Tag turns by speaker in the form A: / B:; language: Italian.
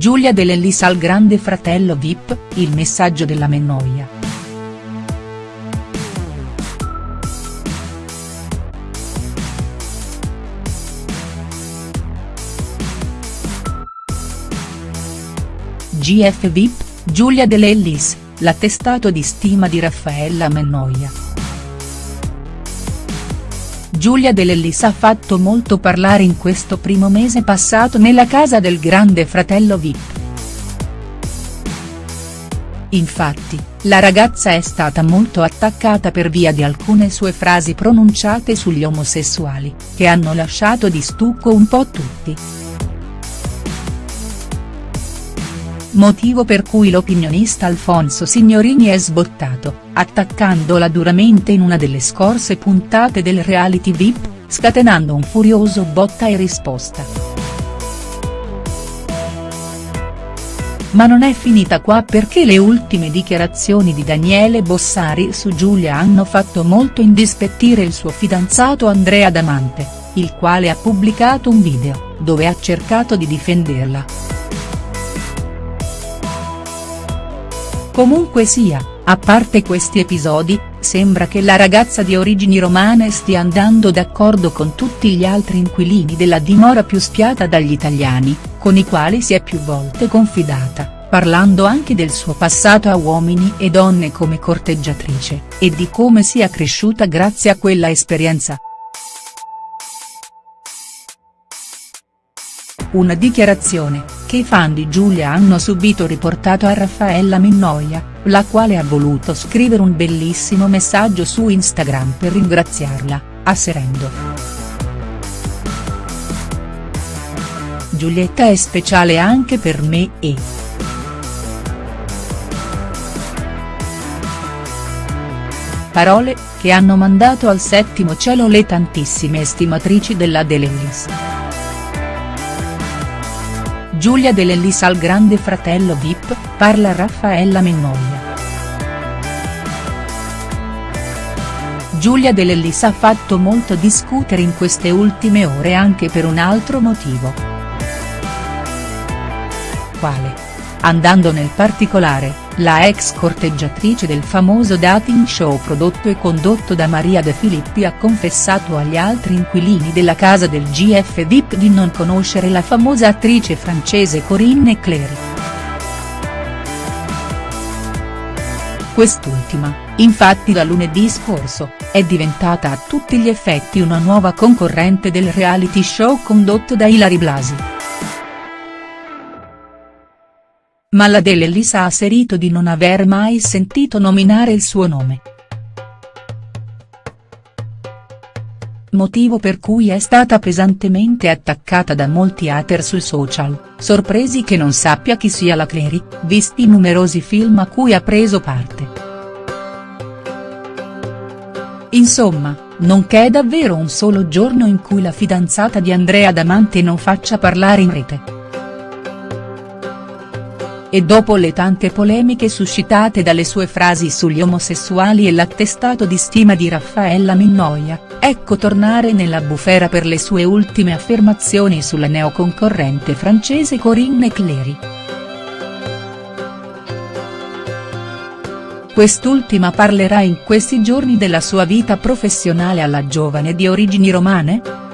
A: Giulia De Lellis al grande fratello Vip, il messaggio della Mennoia. GF Vip, Giulia De Lellis, l'attestato di stima di Raffaella Mennoia. Giulia De Lellis ha fatto molto parlare in questo primo mese passato nella casa del grande fratello Vip. Infatti, la ragazza è stata molto attaccata per via di alcune sue frasi pronunciate sugli omosessuali, che hanno lasciato di stucco un po' tutti. Motivo per cui l'opinionista Alfonso Signorini è sbottato, attaccandola duramente in una delle scorse puntate del reality VIP, scatenando un furioso botta e risposta. Ma non è finita qua perché le ultime dichiarazioni di Daniele Bossari su Giulia hanno fatto molto indispettire il suo fidanzato Andrea Damante, il quale ha pubblicato un video, dove ha cercato di difenderla. Comunque sia, a parte questi episodi, sembra che la ragazza di origini romane stia andando d'accordo con tutti gli altri inquilini della dimora più spiata dagli italiani, con i quali si è più volte confidata, parlando anche del suo passato a uomini e donne come corteggiatrice, e di come sia cresciuta grazie a quella esperienza. Una dichiarazione, che i fan di Giulia hanno subito riportato a Raffaella Minnoia, la quale ha voluto scrivere un bellissimo messaggio su Instagram per ringraziarla, asserendo. Giulietta è speciale anche per me e. Parole, che hanno mandato al settimo cielo le tantissime estimatrici della De Lellis. Giulia De Lellis al grande fratello Vip, parla Raffaella Minnoia. Giulia De Lellis ha fatto molto discutere in queste ultime ore anche per un altro motivo. Quale? Andando nel particolare, la ex corteggiatrice del famoso dating show prodotto e condotto da Maria De Filippi ha confessato agli altri inquilini della casa del GF VIP di non conoscere la famosa attrice francese Corinne Clery. Quest'ultima, infatti da lunedì scorso, è diventata a tutti gli effetti una nuova concorrente del reality show condotto da Ilari Blasi. Ma la De Lellis ha asserito di non aver mai sentito nominare il suo nome. Motivo per cui è stata pesantemente attaccata da molti hater sui social, sorpresi che non sappia chi sia la Clery, visti i numerosi film a cui ha preso parte. Insomma, non c'è davvero un solo giorno in cui la fidanzata di Andrea Damante non faccia parlare in rete. E dopo le tante polemiche suscitate dalle sue frasi sugli omosessuali e l'attestato di stima di Raffaella Minnoia, ecco tornare nella bufera per le sue ultime affermazioni sulla neoconcorrente francese Corinne Clery. Quest'ultima parlerà in questi giorni della sua vita professionale alla giovane di origini romane?.